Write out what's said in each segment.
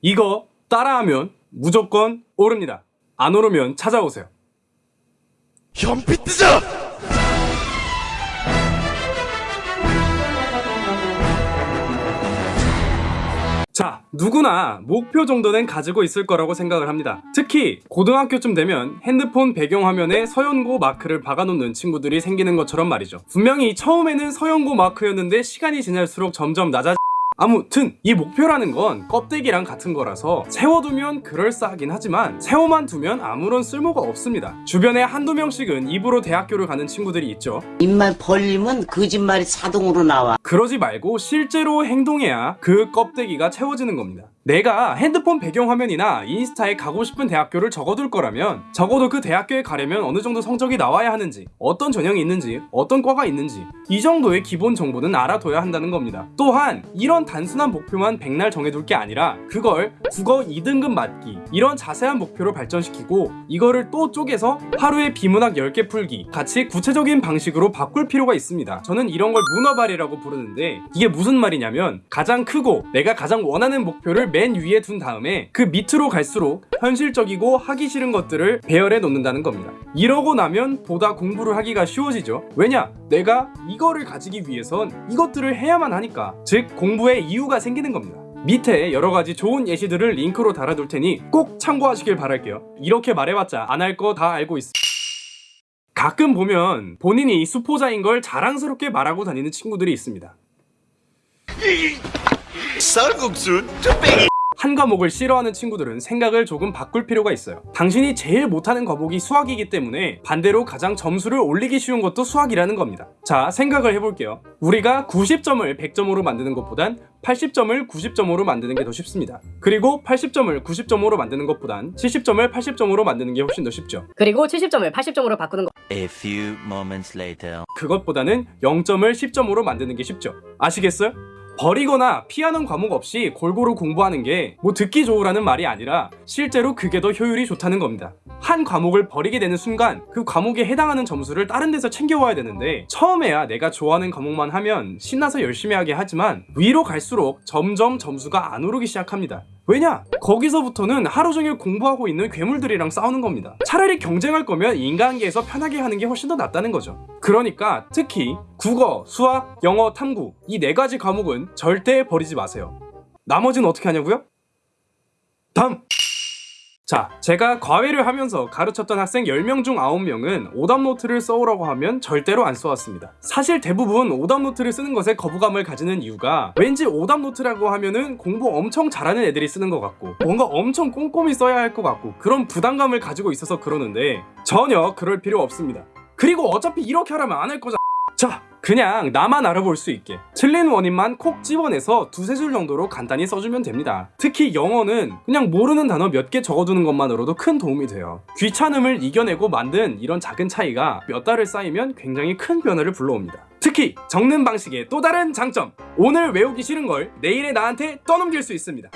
이거 따라하면 무조건 오릅니다. 안 오르면 찾아오세요. 현피 뜨자! 자, 누구나 목표 정도는 가지고 있을 거라고 생각을 합니다. 특히 고등학교쯤 되면 핸드폰 배경화면에 서연고 마크를 박아놓는 친구들이 생기는 것처럼 말이죠. 분명히 처음에는 서연고 마크였는데 시간이 지날수록 점점 낮아 아무튼 이 목표라는 건 껍데기랑 같은 거라서 세워두면 그럴싸하긴 하지만 세워만 두면 아무런 쓸모가 없습니다. 주변에 한두 명씩은 입으로 대학교를 가는 친구들이 있죠. 입만 벌리면 거짓말이 자동으로 나와. 그러지 말고 실제로 행동해야 그 껍데기가 채워지는 겁니다. 내가 핸드폰 배경화면이나 인스타에 가고 싶은 대학교를 적어둘 거라면 적어도 그 대학교에 가려면 어느 정도 성적이 나와야 하는지 어떤 전형이 있는지 어떤 과가 있는지 이 정도의 기본 정보는 알아둬야 한다는 겁니다. 또한 이런 단순한 목표만 백날 정해둘 게 아니라 그걸 국어 2등급 맞기 이런 자세한 목표로 발전시키고 이거를 또 쪼개서 하루에 비문학 10개 풀기 같이 구체적인 방식으로 바꿀 필요가 있습니다. 저는 이런 걸 문어발이라고 부르는데 이게 무슨 말이냐면 가장 크고 내가 가장 원하는 목표를 맨 위에 둔 다음에 그 밑으로 갈수록 현실적이고 하기 싫은 것들을 배열해 놓는다는 겁니다. 이러고 나면 보다 공부를 하기가 쉬워지죠. 왜냐? 내가 이거를 가지기 위해선 이것들을 해야만 하니까. 즉 공부에 이유가 생기는 겁니다. 밑에 여러 가지 좋은 예시들을 링크로 달아둘 테니 꼭 참고하시길 바랄게요. 이렇게 말해봤자 안 할 거 다 알고 있어. 가끔 보면 본인이 수포자인 걸 자랑스럽게 말하고 다니는 친구들이 있습니다. 쌀국수 쭈빼기 한 과목을 싫어하는 친구들은 생각을 조금 바꿀 필요가 있어요. 당신이 제일 못하는 과목이 수학이기 때문에 반대로 가장 점수를 올리기 쉬운 것도 수학이라는 겁니다. 자, 생각을 해볼게요. 우리가 90점을 100점으로 만드는 것보단 80점을 90점으로 만드는 게 더 쉽습니다. 그리고 80점을 90점으로 만드는 것보단 70점을 80점으로 만드는 게 훨씬 더 쉽죠. 그리고 70점을 80점으로 바꾸는 거. A few moments later. 그것보다는 0점을 10점으로 만드는 게 쉽죠. 아시겠어요? 버리거나 피하는 과목 없이 골고루 공부하는 게 뭐 듣기 좋으라는 말이 아니라 실제로 그게 더 효율이 좋다는 겁니다. 한 과목을 버리게 되는 순간 그 과목에 해당하는 점수를 다른 데서 챙겨와야 되는데 처음에야 내가 좋아하는 과목만 하면 신나서 열심히 하게 하지만 위로 갈수록 점점 점수가 안 오르기 시작합니다. 왜냐? 거기서부터는 하루 종일 공부하고 있는 괴물들이랑 싸우는 겁니다. 차라리 경쟁할 거면 인간계에서 편하게 하는 게 훨씬 더 낫다는 거죠. 그러니까 특히 국어, 수학, 영어, 탐구 이 네 가지 과목은 절대 버리지 마세요. 나머지는 어떻게 하냐고요? 다음! 자, 제가 과외를 하면서 가르쳤던 학생 10명 중 9명은 오답노트를 써오라고 하면 절대로 안 써왔습니다. 사실 대부분 오답노트를 쓰는 것에 거부감을 가지는 이유가 왠지 오답노트라고 하면은 공부 엄청 잘하는 애들이 쓰는 것 같고 뭔가 엄청 꼼꼼히 써야 할 것 같고 그런 부담감을 가지고 있어서 그러는데 전혀 그럴 필요 없습니다. 그리고 어차피 이렇게 하라면 안 할 거잖아. 자, 그냥 나만 알아볼 수 있게 틀린 원인만 콕 집어내서 두세 줄 정도로 간단히 써주면 됩니다. 특히 영어는 그냥 모르는 단어 몇 개 적어두는 것만으로도 큰 도움이 돼요. 귀찮음을 이겨내고 만든 이런 작은 차이가 몇 달을 쌓이면 굉장히 큰 변화를 불러옵니다. 특히 적는 방식의 또 다른 장점 오늘 외우기 싫은 걸 내일의 나한테 떠넘길 수 있습니다.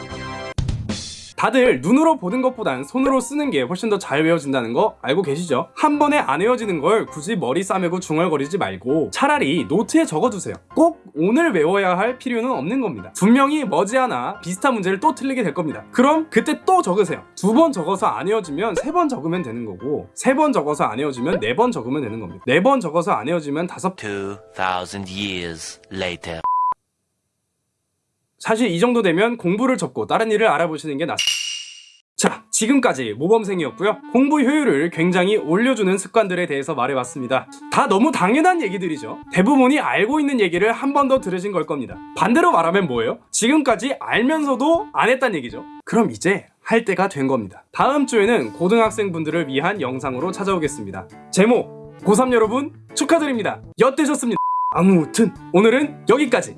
다들 눈으로 보는 것보단 손으로 쓰는 게 훨씬 더 잘 외워진다는 거 알고 계시죠? 한 번에 안 외워지는 걸 굳이 머리 싸매고 중얼거리지 말고 차라리 노트에 적어두세요. 꼭 오늘 외워야 할 필요는 없는 겁니다. 분명히 머지않아 비슷한 문제를 또 틀리게 될 겁니다. 그럼 그때 또 적으세요. 두 번 적어서 안 외워지면 세 번 적으면 되는 거고 세 번 적어서 안 외워지면 네 번 적으면 되는 겁니다. 네 번 적어서 안 외워지면 다섯 2000 years later. 사실 이 정도 되면 공부를 접고 다른 일을 알아보시는 게 낫습니다. 자, 지금까지 모범생이었고요. 공부 효율을 굉장히 올려주는 습관들에 대해서 말해봤습니다. 다 너무 당연한 얘기들이죠. 대부분이 알고 있는 얘기를 한 번 더 들으신 걸 겁니다. 반대로 말하면 뭐예요? 지금까지 알면서도 안 했단 얘기죠. 그럼 이제 할 때가 된 겁니다. 다음 주에는 고등학생분들을 위한 영상으로 찾아오겠습니다. 제목 고3 여러분 축하드립니다. 엿되셨습니다. 아무튼 오늘은 여기까지